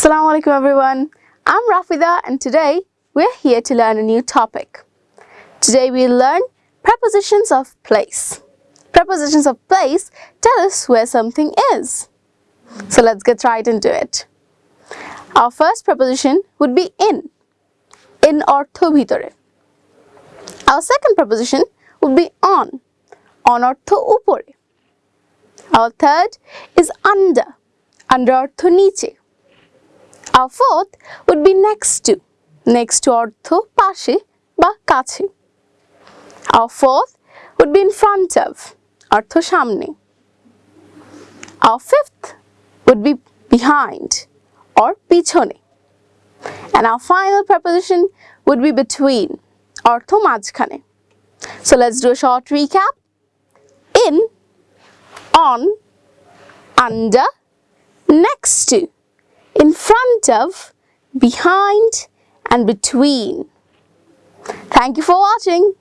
Assalamu alaikum everyone. I'm Rafida and today we're here to learn a new topic. Today we'll learn prepositions of place. Prepositions of place tell us where something is. So let's get right into it. Our first preposition would be in. In অর্থ ভিতরে. Our second preposition would be on. On অর্থ উপরে. Our third is under. Under অর্থ নিচে. Our fourth would be next to. Next to অর্থ পাশে বা কাছে. Our fourth would be in front of. অর্থ সামনে. Our fifth would be behind or পিছনে. And our final preposition would be between. অর্থ মাঝখানে. So let's do a short recap. In, on, under, next to, in front of, behind and between. Thank you for watching.